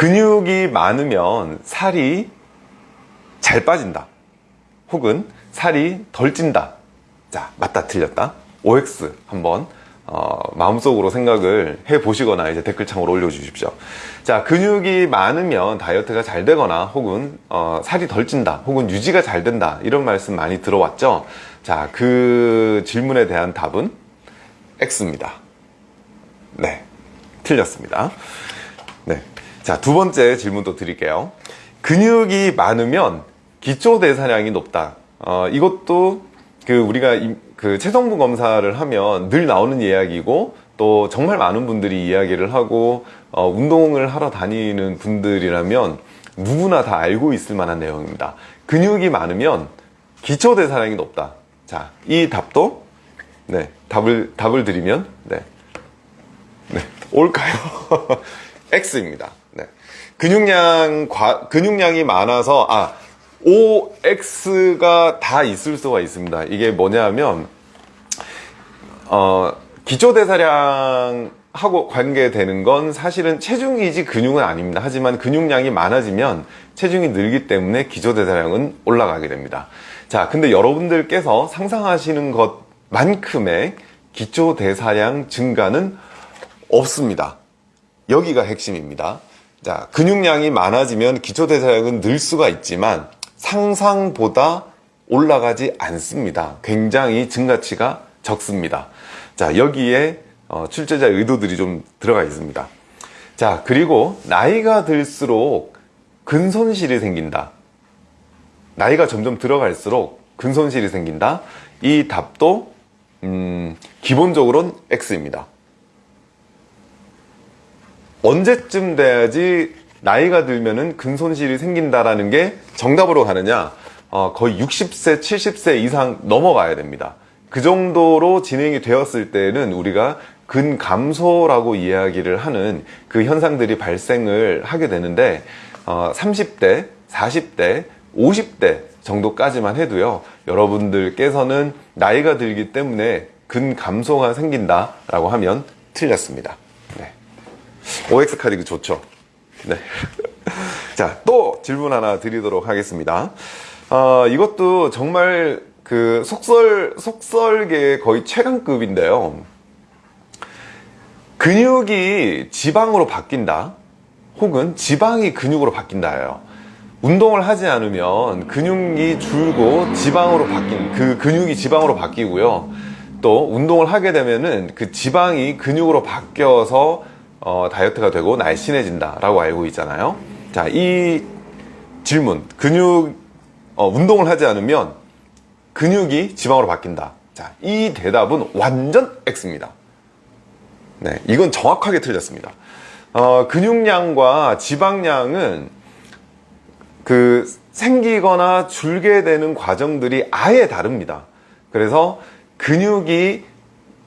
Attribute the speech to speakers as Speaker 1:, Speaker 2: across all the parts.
Speaker 1: 근육이 많으면 살이 잘 빠진다. 혹은 살이 덜 찐다. 자, 맞다, 틀렸다. OX 한번 어, 마음속으로 생각을 해 보시거나 이제 댓글창으로 올려주십시오. 자, 근육이 많으면 다이어트가 잘 되거나 혹은 어, 살이 덜 찐다, 혹은 유지가 잘 된다 이런 말씀 많이 들어왔죠. 자, 그 질문에 대한 답은 X입니다. 네, 틀렸습니다. 네, 자, 두 번째 질문도 드릴게요. 근육이 많으면 기초 대사량이 높다. 어, 이것도 그 우리가 이, 그 체성분 검사를 하면 늘 나오는 이야기고 또 정말 많은 분들이 이야기를 하고 어, 운동을 하러 다니는 분들이라면 누구나 다 알고 있을 만한 내용입니다. 근육이 많으면 기초 대사량이 높다. 자, 이 답도 네, 답을 답을 드리면 네. 네, 올까요? X입니다. 네. 근육량 과, 근육량이 많아서 아 OX가 다 있을 수가 있습니다. 이게 뭐냐면 어, 기초대사량 하고 관계되는 건 사실은 체중이지 근육은 아닙니다. 하지만 근육량이 많아지면 체중이 늘기 때문에 기초대사량은 올라가게 됩니다. 자, 근데 여러분들께서 상상하시는 것만큼의 기초대사량 증가는 없습니다. 여기가 핵심입니다. 자, 근육량이 많아지면 기초대사량은 늘 수가 있지만 상상보다 올라가지 않습니다. 굉장히 증가치가 적습니다. 자, 여기에 어, 출제자의 의도들이 좀 들어가 있습니다. 자, 그리고 나이가 들수록 근손실이 생긴다. 나이가 점점 들어갈수록 근손실이 생긴다. 이 답도 음, 기본적으로는 X입니다. 언제쯤 돼야지 나이가 들면은 근손실이 생긴다라는 게 정답으로 가느냐? 어, 거의 60세, 70세 이상 넘어가야 됩니다. 그 정도로 진행이 되었을 때는 우리가 근감소라고 이야기를 하는 그 현상들이 발생을 하게 되는데 어, 30대, 40대, 50대 정도까지만 해도요 여러분들께서는 나이가 들기 때문에 근감소가 생긴다 라고 하면 틀렸습니다. 네. OX 카드 좋죠? 네. 자, 또 질문 하나 드리도록 하겠습니다. 어, 이것도 정말 그 속설, 속설계의 거의 최강급인데요. 근육이 지방으로 바뀐다. 혹은 지방이 근육으로 바뀐다예요. 운동을 하지 않으면 근육이 줄고 지방으로 바뀐, 그 근육이 지방으로 바뀌고요. 또 운동을 하게 되면은 그 지방이 근육으로 바뀌어서 어, 다이어트가 되고 날씬해진다라고 알고 있잖아요. 자, 이 질문, 근육, 어, 운동을 하지 않으면 근육이 지방으로 바뀐다. 자, 이 대답은 완전 X입니다. 네, 이건 정확하게 틀렸습니다. 어, 근육량과 지방량은 그 생기거나 줄게 되는 과정들이 아예 다릅니다. 그래서 근육이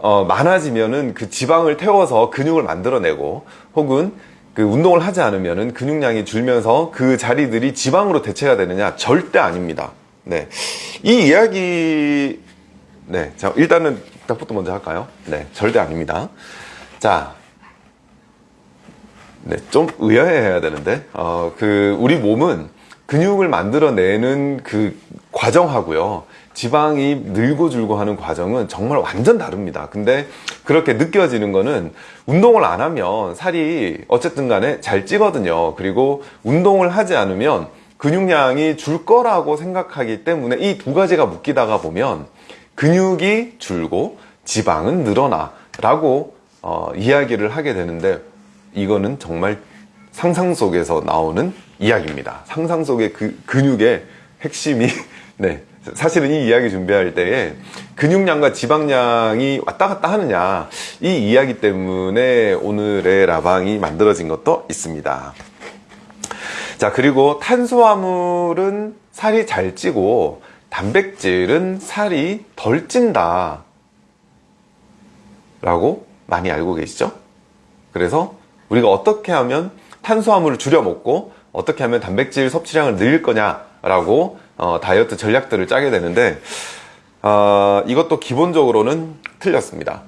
Speaker 1: 어, 많아지면은 그 지방을 태워서 근육을 만들어내고 혹은 그 운동을 하지 않으면은 근육량이 줄면서 그 자리들이 지방으로 대체가 되느냐? 절대 아닙니다. 네, 이 이야기 네, 자 일단은 답부터 먼저 할까요? 네, 절대 아닙니다. 자, 네, 좀 의아해야 되는데. 어, 그 우리 몸은 근육을 만들어내는 그 과정하고요. 지방이 늘고 줄고 하는 과정은 정말 완전 다릅니다. 근데 그렇게 느껴지는 거는 운동을 안 하면 살이 어쨌든 간에 잘 찌거든요. 그리고 운동을 하지 않으면 근육량이 줄 거라고 생각하기 때문에 이 두 가지가 묶이다가 보면 근육이 줄고 지방은 늘어나 라고 어, 이야기를 하게 되는데 이거는 정말 상상 속에서 나오는 이야기입니다. 상상 속의 그 근육의 핵심이 네. 사실은 이 이야기 준비할 때에 근육량과 지방량이 왔다 갔다 하느냐 이 이야기 때문에 오늘의 라방이 만들어진 것도 있습니다. 자 그리고 탄수화물은 살이 잘 찌고 단백질은 살이 덜 찐다. 라고 많이 알고 계시죠? 그래서 우리가 어떻게 하면 탄수화물을 줄여 먹고 어떻게 하면 단백질 섭취량을 늘릴 거냐 라고 어, 다이어트 전략들을 짜게 되는데 어, 이것도 기본적으로는 틀렸습니다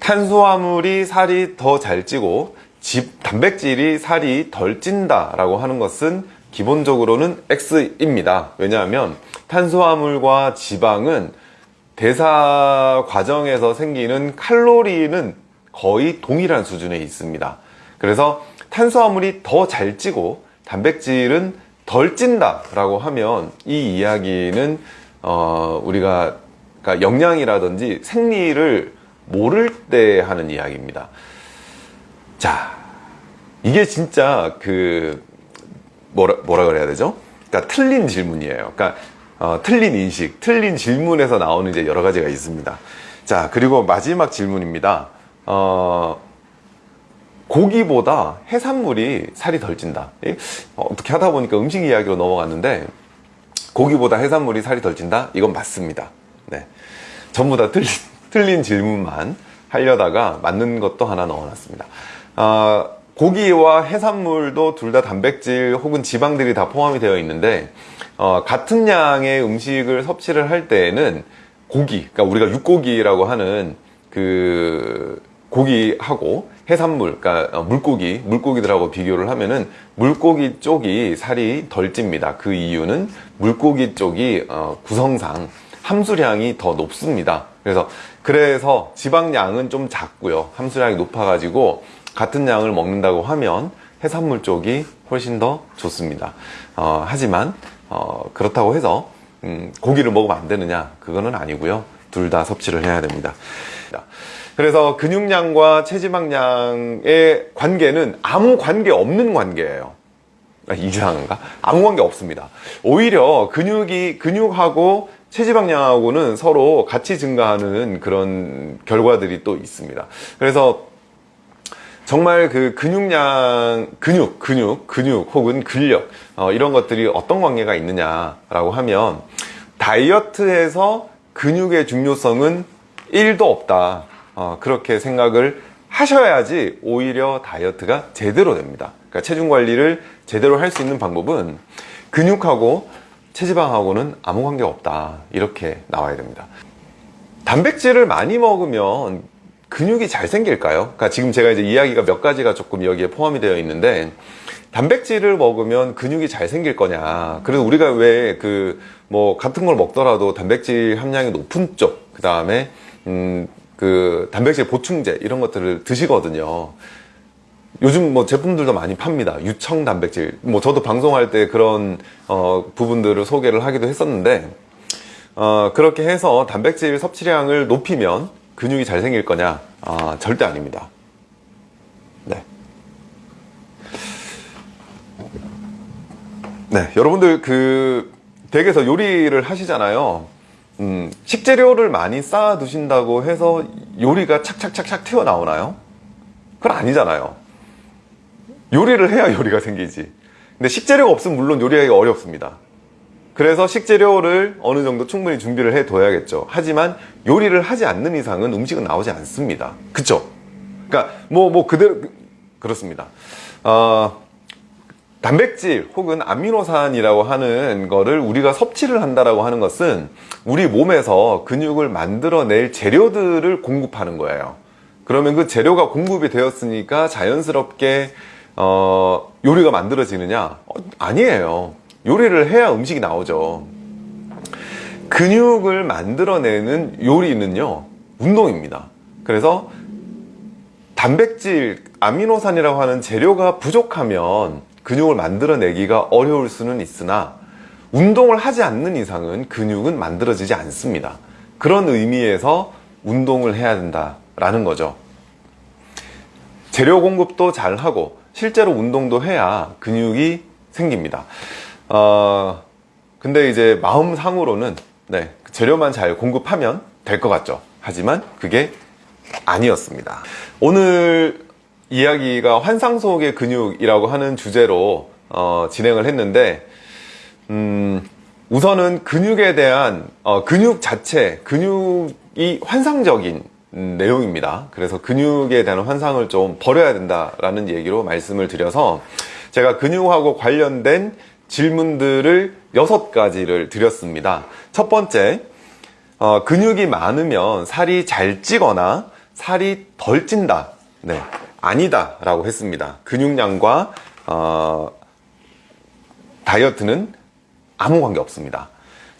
Speaker 1: 탄수화물이 살이 더 잘 찌고 집, 단백질이 살이 덜 찐다 라고 하는 것은 기본적으로는 X입니다. 왜냐하면 탄수화물과 지방은 대사 과정에서 생기는 칼로리는 거의 동일한 수준에 있습니다. 그래서 탄수화물이 더 잘 찌고 단백질은 덜 찐다 라고 하면 이 이야기는 어, 우리가 그러니까 영양이라든지 생리를 모를 때 하는 이야기입니다. 자, 이게 진짜 그 뭐라 뭐라 그래야 되죠? 그러니까 틀린 질문이에요. 그러니까 어, 틀린 인식, 틀린 질문에서 나오는 이제 여러 가지가 있습니다. 자, 그리고 마지막 질문입니다. 어, 고기보다 해산물이 살이 덜 찐다. 예? 어, 어떻게 하다 보니까 음식 이야기로 넘어갔는데 고기보다 해산물이 살이 덜 찐다? 이건 맞습니다. 네. 전부 다 틀린, 틀린 질문만 하려다가 맞는 것도 하나 넣어놨습니다. 어, 고기와 해산물도 둘 다 단백질 혹은 지방들이 다 포함이 되어 있는데 어, 같은 양의 음식을 섭취를 할 때에는 고기, 그러니까 우리가 육고기라고 하는 그 고기하고 해산물, 그러니까 물고기, 물고기들하고 비교를 하면은 물고기 쪽이 살이 덜 찝니다. 그 이유는 물고기 쪽이 어, 구성상 함수량이 더 높습니다. 그래서 그래서 지방량은 좀 작고요. 함수량이 높아가지고 같은 양을 먹는다고 하면 해산물 쪽이 훨씬 더 좋습니다. 어, 하지만 어, 그렇다고 해서 음, 고기를 먹으면 안 되느냐? 그거는 아니고요. 둘 다 섭취를 해야 됩니다. 그래서 근육량과 체지방량의 관계는 아무 관계 없는 관계예요. 아, 이상한가? 아무 관계 없습니다. 오히려 근육이 근육하고 체지방량하고는 서로 같이 증가하는 그런 결과들이 또 있습니다. 그래서 정말 그 근육량, 근육, 근육, 근육 혹은 근력 어, 이런 것들이 어떤 관계가 있느냐 라고 하면 다이어트에서 근육의 중요성은 1도 없다. 어, 그렇게 생각을 하셔야지 오히려 다이어트가 제대로 됩니다. 그러니까 체중 관리를 제대로 할 수 있는 방법은 근육하고 체지방하고는 아무 관계 없다. 이렇게 나와야 됩니다. 단백질을 많이 먹으면 근육이 잘 생길까요? 그러니까 지금 제가 이제 이야기가 몇 가지가 조금 여기에 포함이 되어 있는데 단백질을 먹으면 근육이 잘 생길 거냐. 그래서 우리가 왜 그 뭐 같은 걸 먹더라도 단백질 함량이 높은 쪽, 그 다음에 음 그 단백질 보충제 이런 것들을 드시거든요. 요즘 뭐 제품들도 많이 팝니다. 유청 단백질. 뭐 저도 방송할 때 그런 어 부분들을 소개를 하기도 했었는데 어 그렇게 해서 단백질 섭취량을 높이면 근육이 잘 생길 거냐? 아, 절대 아닙니다. 네. 네, 여러분들 그 댁에서 요리를 하시잖아요. 음, 식재료를 많이 쌓아 두신다고 해서 요리가 착착착착 튀어나오나요? 그건 아니잖아요. 요리를 해야 요리가 생기지. 근데 식재료가 없으면 물론 요리하기 어렵습니다. 그래서 식재료를 어느 정도 충분히 준비를 해 둬야겠죠. 하지만 요리를 하지 않는 이상은 음식은 나오지 않습니다. 그쵸? 그러니까 뭐, 뭐 그대로, 그렇습니다. 어, 단백질 혹은 아미노산이라고 하는 거를 우리가 섭취를 한다라고 하는 것은 우리 몸에서 근육을 만들어낼 재료들을 공급하는 거예요. 그러면 그 재료가 공급이 되었으니까 자연스럽게 어, 요리가 만들어지느냐? 어, 아니에요. 요리를 해야 음식이 나오죠. 근육을 만들어내는 요리는요, 운동입니다. 그래서 단백질, 아미노산이라고 하는 재료가 부족하면 근육을 만들어내기가 어려울 수는 있으나 운동을 하지 않는 이상은 근육은 만들어지지 않습니다. 그런 의미에서 운동을 해야 된다라는 거죠. 재료 공급도 잘 하고 실제로 운동도 해야 근육이 생깁니다. 어, 근데 이제 마음 상으로는 네, 재료만 잘 공급하면 될 것 같죠. 하지만 그게 아니었습니다. 오늘 이야기가 환상 속의 근육이라고 하는 주제로 어, 진행을 했는데 음, 우선은 근육에 대한 어, 근육 자체, 근육이 환상적인 음, 내용입니다. 그래서 근육에 대한 환상을 좀 버려야 된다라는 얘기로 말씀을 드려서 제가 근육하고 관련된 질문들을 여섯 가지를 드렸습니다. 첫 번째, 어, 근육이 많으면 살이 잘 찌거나 살이 덜 찐다. 네. 아니다 라고 했습니다. 근육량과 어, 다이어트는 아무 관계 없습니다.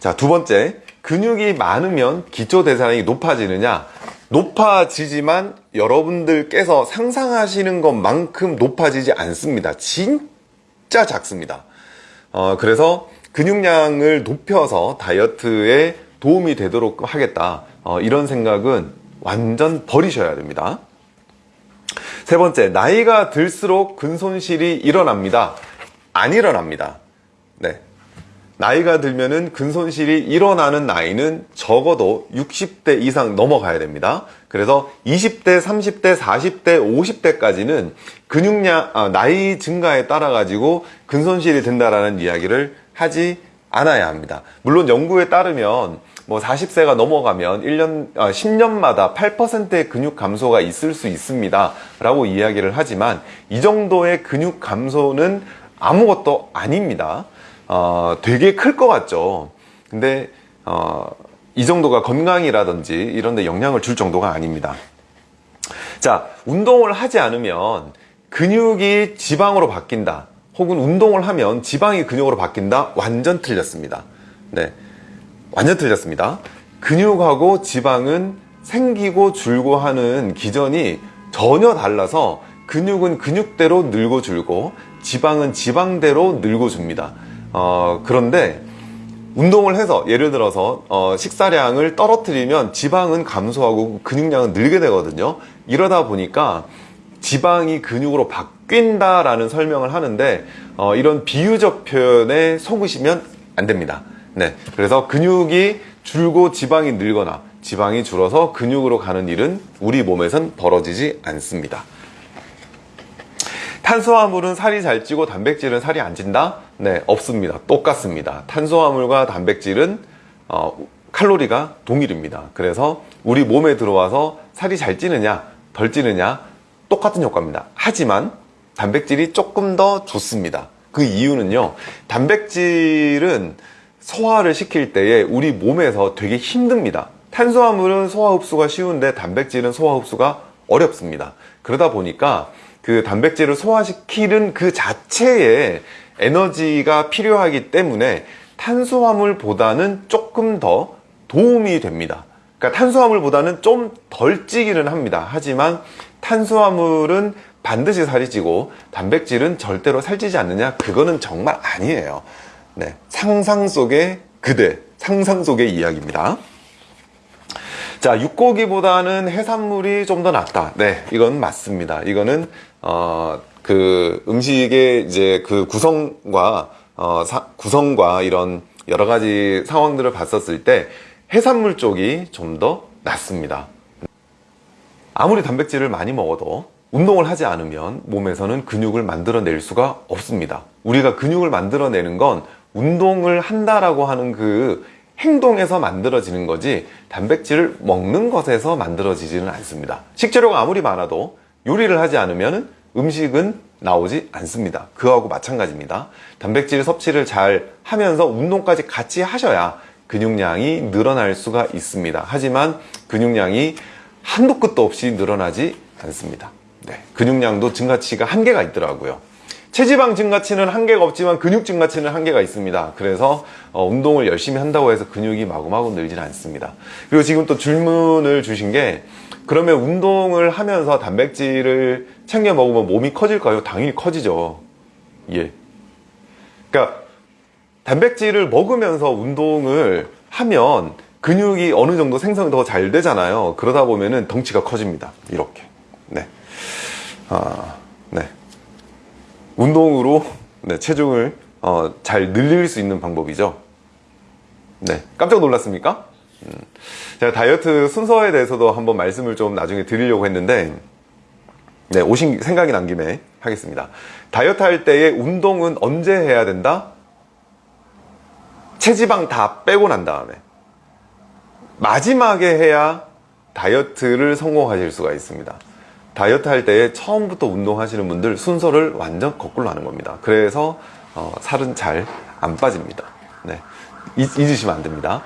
Speaker 1: 자, 두 번째, 근육이 많으면 기초 대사량이 높아지느냐? 높아지지만 여러분들께서 상상하시는 것만큼 높아지지 않습니다. 진짜 작습니다. 어, 그래서 근육량을 높여서 다이어트에 도움이 되도록 하겠다. 어, 이런 생각은 완전 버리셔야 됩니다. 세 번째, 나이가 들수록 근손실이 일어납니다. 안 일어납니다. 네. 나이가 들면은 근손실이 일어나는 나이는 적어도 60대 이상 넘어가야 됩니다. 그래서 20대, 30대, 40대, 50대까지는 근육량, 아, 나이 증가에 따라 가지고 근손실이 된다라는 이야기를 하지 않아야 합니다. 물론 연구에 따르면 뭐 40세가 넘어가면 1년, 아, 10년마다 8%의 근육 감소가 있을 수 있습니다. 라고 이야기를 하지만 이 정도의 근육 감소는 아무것도 아닙니다. 어, 되게 클 것 같죠. 근데 어, 이 정도가 건강이라든지 이런 데 영향을 줄 정도가 아닙니다. 자, 운동을 하지 않으면 근육이 지방으로 바뀐다. 혹은 운동을 하면 지방이 근육으로 바뀐다. 완전 틀렸습니다. 네. 완전 틀렸습니다. 근육하고 지방은 생기고 줄고 하는 기전이 전혀 달라서 근육은 근육대로 늘고 줄고 지방은 지방대로 늘고 줍니다. 어, 그런데 운동을 해서 예를 들어서 어, 식사량을 떨어뜨리면 지방은 감소하고 근육량은 늘게 되거든요. 이러다 보니까 지방이 근육으로 바뀐다라는 설명을 하는데 어, 이런 비유적 표현에 속으시면 안 됩니다. 네, 그래서 근육이 줄고 지방이 늘거나 지방이 줄어서 근육으로 가는 일은 우리 몸에선 벌어지지 않습니다. 탄수화물은 살이 잘 찌고 단백질은 살이 안 찐다? 네, 없습니다. 똑같습니다. 탄수화물과 단백질은 어, 칼로리가 동일입니다. 그래서 우리 몸에 들어와서 살이 잘 찌느냐, 덜 찌느냐 똑같은 효과입니다. 하지만 단백질이 조금 더 좋습니다. 그 이유는요. 단백질은 소화를 시킬 때에 우리 몸에서 되게 힘듭니다. 탄수화물은 소화 흡수가 쉬운데 단백질은 소화 흡수가 어렵습니다. 그러다 보니까 그 단백질을 소화시키는 그 자체에 에너지가 필요하기 때문에 탄수화물보다는 조금 더 도움이 됩니다. 그러니까 탄수화물보다는 좀 덜 찌기는 합니다. 하지만 탄수화물은 반드시 살이 찌고 단백질은 절대로 살찌지 않느냐? 그거는 정말 아니에요. 네. 상상 속의 그대, 상상 속의 이야기입니다. 자, 육고기보다는 해산물이 좀 더 낫다. 네, 이건 맞습니다. 이거는 어, 그 음식의 이제 그 구성과 어, 사, 구성과 이런 여러 가지 상황들을 봤었을 때 해산물 쪽이 좀 더 낫습니다. 아무리 단백질을 많이 먹어도 운동을 하지 않으면 몸에서는 근육을 만들어낼 수가 없습니다. 우리가 근육을 만들어내는 건 운동을 한다라고 하는 그 행동에서 만들어지는 거지 단백질을 먹는 것에서 만들어지지는 않습니다. 식재료가 아무리 많아도 요리를 하지 않으면 음식은 나오지 않습니다. 그거하고 마찬가지입니다. 단백질 섭취를 잘 하면서 운동까지 같이 하셔야 근육량이 늘어날 수가 있습니다. 하지만 근육량이 한도 끝도 없이 늘어나지 않습니다. 네, 근육량도 증가치가 한계가 있더라고요. 체지방 증가치는 한계가 없지만 근육 증가치는 한계가 있습니다. 그래서 어, 운동을 열심히 한다고 해서 근육이 마구마구 늘지는 않습니다. 그리고 지금 또 질문을 주신 게 그러면 운동을 하면서 단백질을 챙겨 먹으면 몸이 커질까요? 당연히 커지죠. 예. 그러니까 단백질을 먹으면서 운동을 하면 근육이 어느 정도 생성이 더 잘 되잖아요. 그러다 보면은 덩치가 커집니다. 이렇게. 네. 아, 네. 운동으로 네, 체중을 어, 잘 늘릴 수 있는 방법이죠. 네. 깜짝 놀랐습니까? 음. 제가 다이어트 순서에 대해서도 한번 말씀을 좀 나중에 드리려고 했는데 네, 오신 생각이 난 김에 하겠습니다. 다이어트 할 때의 운동은 언제 해야 된다? 체지방 다 빼고 난 다음에 마지막에 해야 다이어트를 성공하실 수가 있습니다. 다이어트 할 때 처음부터 운동하시는 분들 순서를 완전 거꾸로 하는 겁니다. 그래서 어, 살은 잘 안 빠집니다. 네. 잊, 잊으시면 안 됩니다.